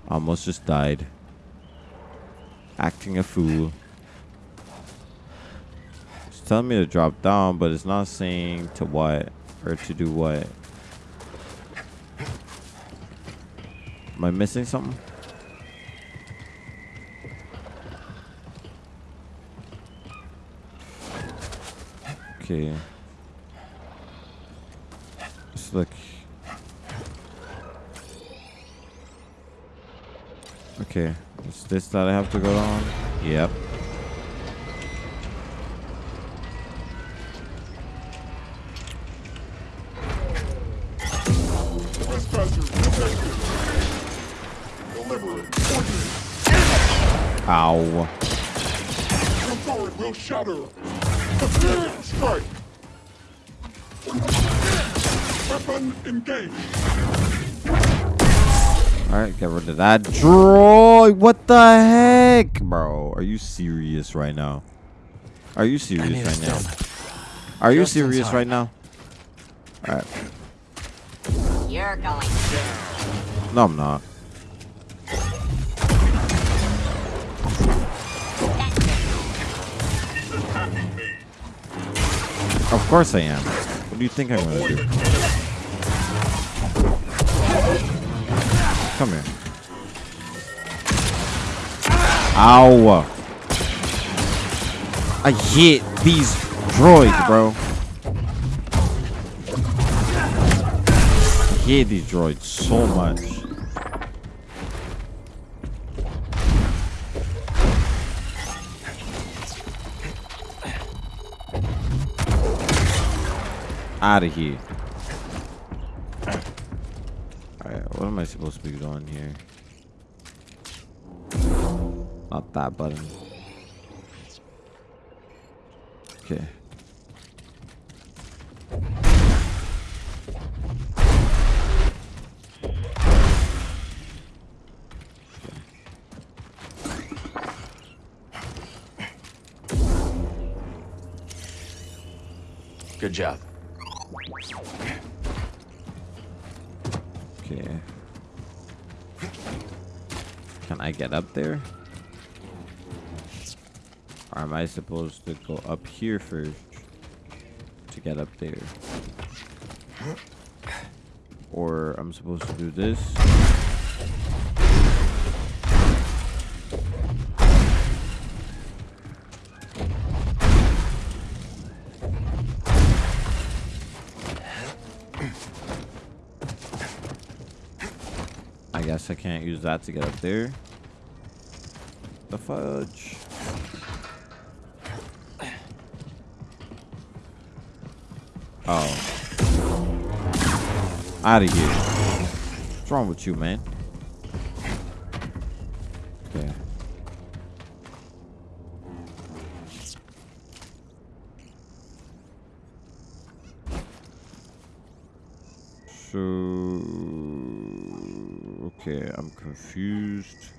Almost just died. Acting a fool. It's telling me to drop down, but it's not saying to what or to do what. Am I missing something? Okay. Let's look. Okay. Is this that I have to go on? Yep. Ow. Forward, we'll shatter. Strike. Weapon engaged. Alright, get rid of that droid. What the heck? Bro, are you serious right now? Are you serious right now? Are you serious right now? Alright. You're going down. No, I'm not. Course I am. What do you think I'm gonna do? Come here. Ow! I hit these droids, bro. I hate these droids so much. Out of here. Alright, what am I supposed to be doing here? Not that button. Okay. Good job. I get up there? Or am I supposed to go up here first to get up there? Or I'm supposed to do this? I guess I can't use that to get up there. The fudge. Oh. Out of here. What's wrong with you, man? Okay. So okay, I'm confused.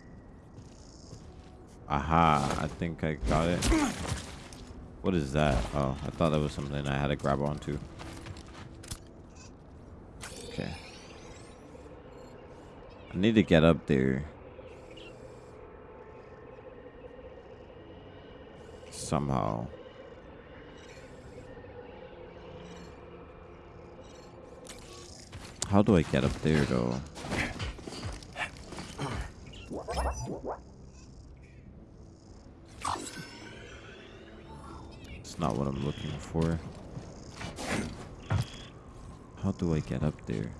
Aha, I think I got it. What is that? Oh, I thought that was something I had to grab onto. Okay. I need to get up there. Somehow. How do I get up there though? Not what I'm looking for. How do I get up there?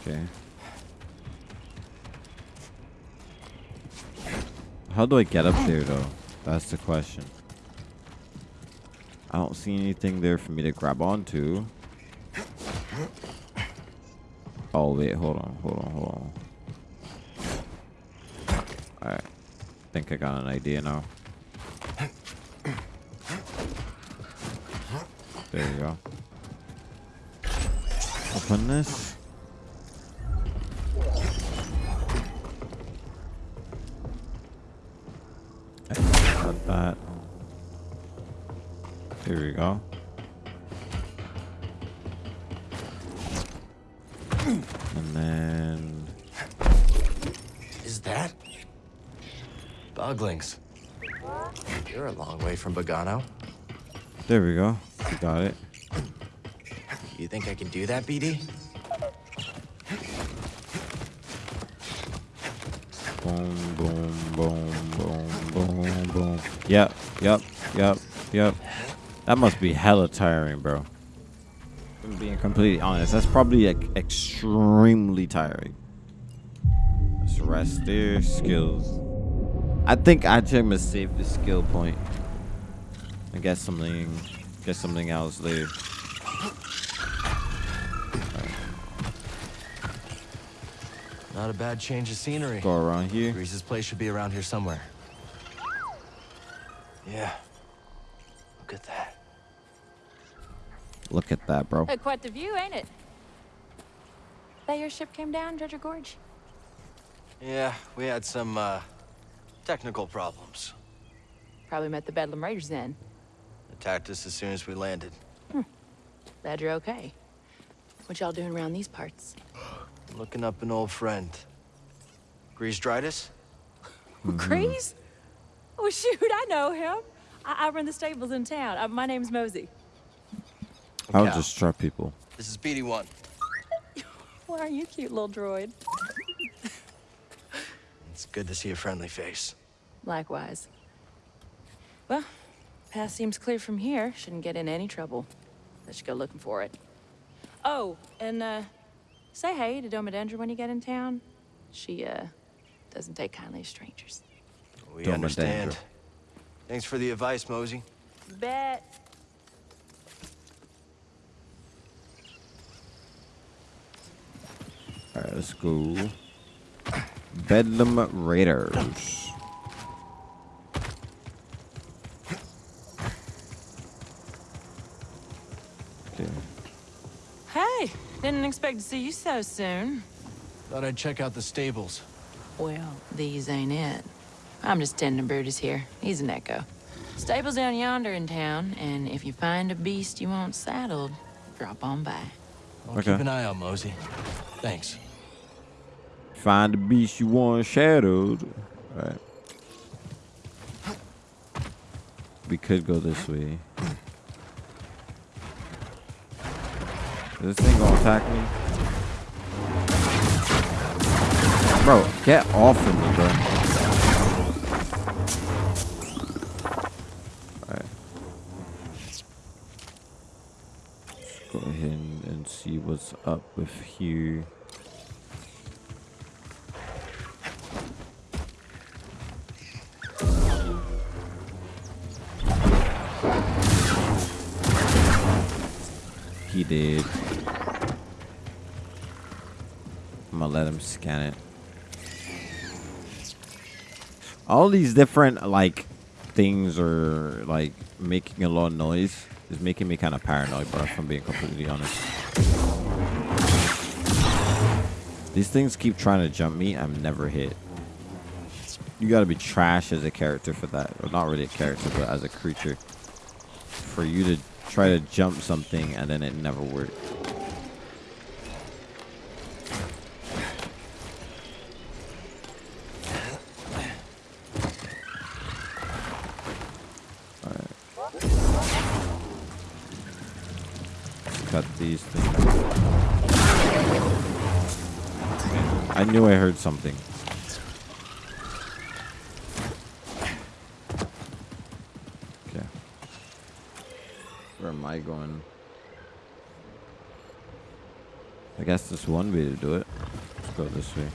Okay. How do I get up there though? That's the question. I don't see anything there for me to grab onto. Oh wait, hold on, hold on, hold on. Alright. think I got an idea now. There you go. Open this. Boglings. You're a long way from Bogano. there we go. Got it. You think I can do that, BD? Boom, boom, boom, boom, boom, boom. Yep, yep, yep, yep. That must be hella tiring, bro. I'm being completely honest. That's probably like extremely tiring. Let's rest there. Skills. I think I am gonna save the skill point. I guess something get something else later. Not a bad change of scenery. Go around here. Greez's place should be around here somewhere. Yeah. Look at that. Look at that, bro. Uh, quite the view, ain't it? That your ship came down, Dredger Gorge? Yeah, we had some, uh, technical problems. Probably met the Bedlam Raiders then. Attacked us as soon as we landed. Glad you're okay. What y'all doing around these parts? [GASPS] Looking up an old friend. Greez Dritus? [LAUGHS] Greez? Oh, shoot, I know him. I, I run the stables in town. Uh, my name's Mosey. I'll just trap people. This is BD-1. [LAUGHS] Why are you cute little droid? It's good to see a friendly face. Likewise. Well, path seems clear from here. Shouldn't get in any trouble. Let's go looking for it. Oh, and uh, say hey to Domodendra when you get in town. She uh doesn't take kindly to strangers. We Don't understand. endanger. Thanks for the advice, Mosey. Bet. Alright, let's go. Bedlam Raiders. Okay. Hey, didn't expect to see you so soon. Thought I'd check out the stables. Well, these ain't it. I'm just tending Brutus here. He's a Nekko. Stable's down yonder in town, and if you find a beast you want saddled, drop on by. I'll Okay. keep an eye out, Mosey. Thanks. Find the beast you want shadowed. Alright. We could go this way. Is this thing gonna attack me? Bro, get off of me, bro. Alright. Go ahead and, and see what's up with here. Scan it. All these different like things are like making a lot of noise is making me kind of paranoid, bro. If I'm being completely honest. These things keep trying to jump me. I'm never hit. You gotta be trash as a character for that. Or not really a character, but as a creature. For you to try to jump something and then it never worked. Way.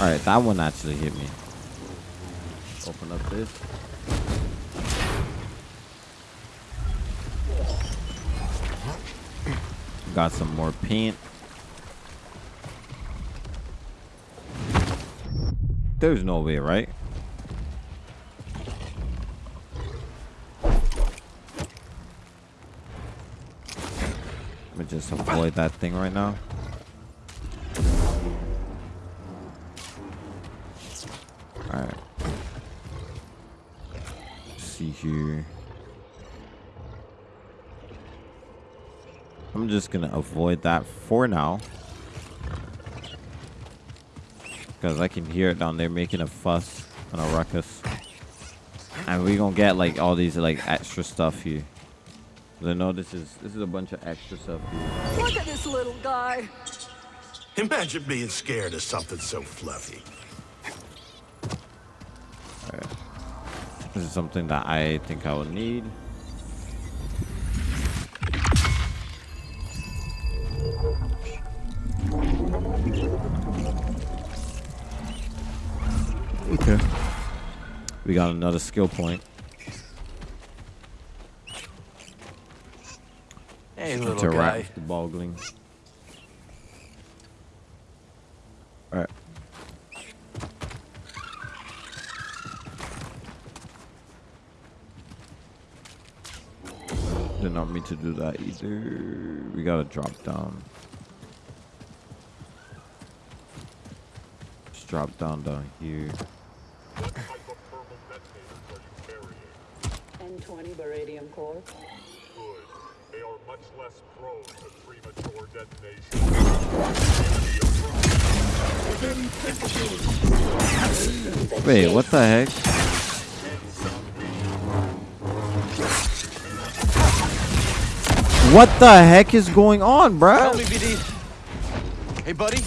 Alright, that one actually hit me. Open up this. Got some more paint. There's no way, right? Let me avoid that thing right now. Alright. See here. I'm just gonna avoid that for now. Because I can hear it down there making a fuss and a ruckus. And we gonna get like all these like extra stuff here. I know this is this is a bunch of extra stuff here. Look at this little guy. Imagine being scared of something so fluffy. Alright. This is something that I think I will need. Okay. We got another skill point. Hey, little Interact guy. with the bogling. Alright. Did not mean to do that either. We gotta drop down. Just drop down down here. Wait, what the heck? What the heck is going on, bro? Help me, BD. Hey, buddy.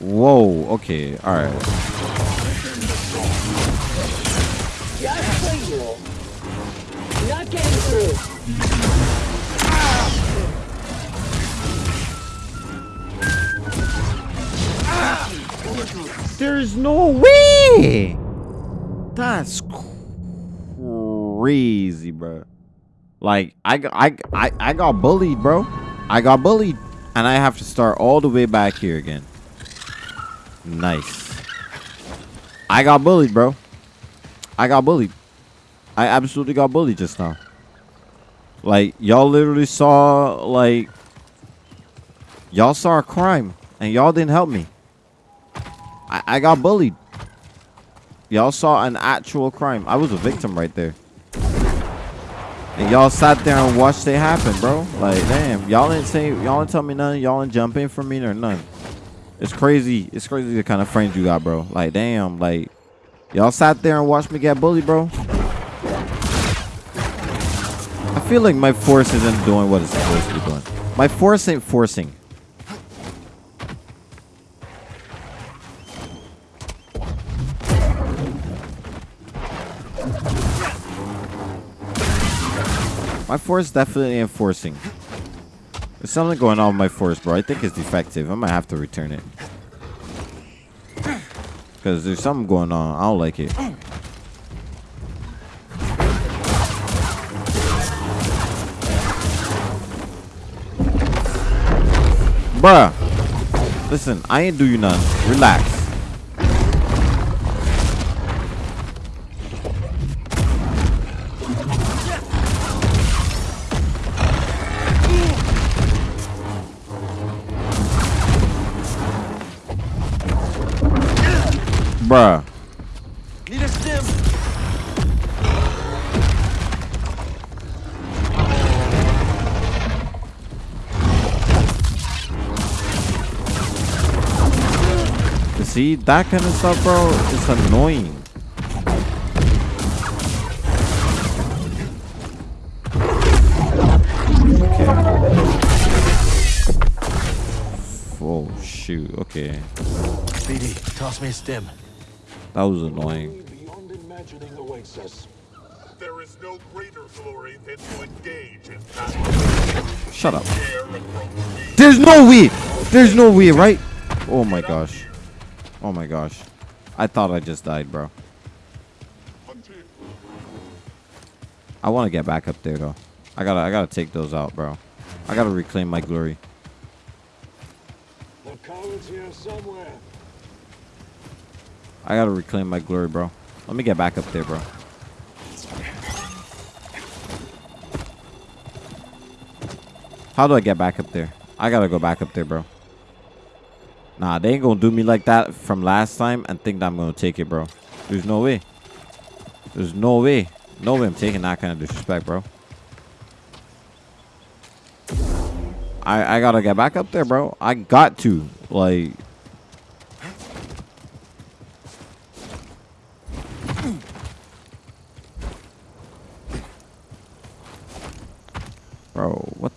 Whoa, okay, alright. No way! That's crazy, bro. Like, I, I, I, I got bullied, bro. I got bullied. And I have to start all the way back here again. Nice. I got bullied, bro. I got bullied. I absolutely got bullied just now. Like, y'all literally saw, like... Y'all saw a crime. And y'all didn't help me. I, I got bullied. Y'all saw an actual crime. I was a victim right there. And y'all sat there and watched it happen, bro. Like, damn. Y'all didn't say, y'all didn't tell me nothing. Y'all didn't jump in for me or none. It's crazy. It's crazy the kind of friends you got, bro. Like, damn. Like, y'all sat there and watched me get bullied, bro. I feel like my force isn't doing what it's supposed to be doing. My force ain't forcing. My force definitely enforcing. There's something going on with my force, bro. I think it's defective. I might have to return it. Because there's something going on. I don't like it. Bruh. Listen, I ain't do you none. Relax. Bruh. Need a stim. See, that kind of stuff, bro, is annoying. Okay. Oh, shoot. Okay. BD, toss me a stim. That was annoying. Beyond imagining awaits us. There is no greater glory than to engage in. Shut up. There's no way. There's no way, right? Oh my gosh. Oh my gosh. I thought I just died, bro. I want to get back up there though. I gotta, I gotta take those out, bro. I gotta reclaim my glory. I gotta reclaim my glory, bro. Let me get back up there, bro. How do I get back up there? I gotta go back up there, bro. Nah, they ain't gonna do me like that from last time and think that I'm gonna take it, bro. There's no way. There's no way. No way I'm taking that kind of disrespect, bro. I I gotta get back up there, bro. I got to. Like Bro, what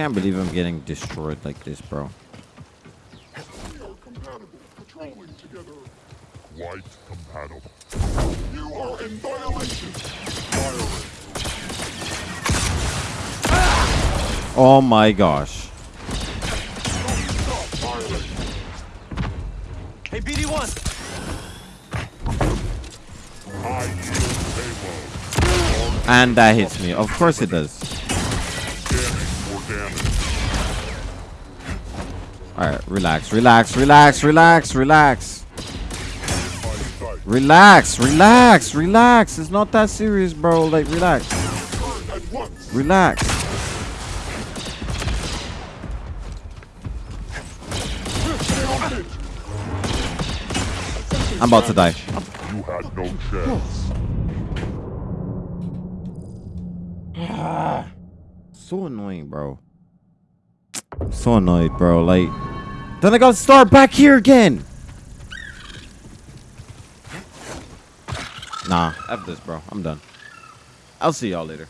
can't believe I'm getting destroyed like this, bro. We compatible. White compatible. You are in violation. Oh my gosh. Hey, BD-1! I yield payload. And that hits me. Of course it does. Alright, relax, relax, relax, relax, relax. Relax, relax, relax. It's not that serious, bro. Like, relax. Relax. I'm about to die. You had no chance. So annoying, bro. So annoyed, bro. Like, then I gotta start back here again. Nah, F this, bro. I'm done. I'll see y'all later.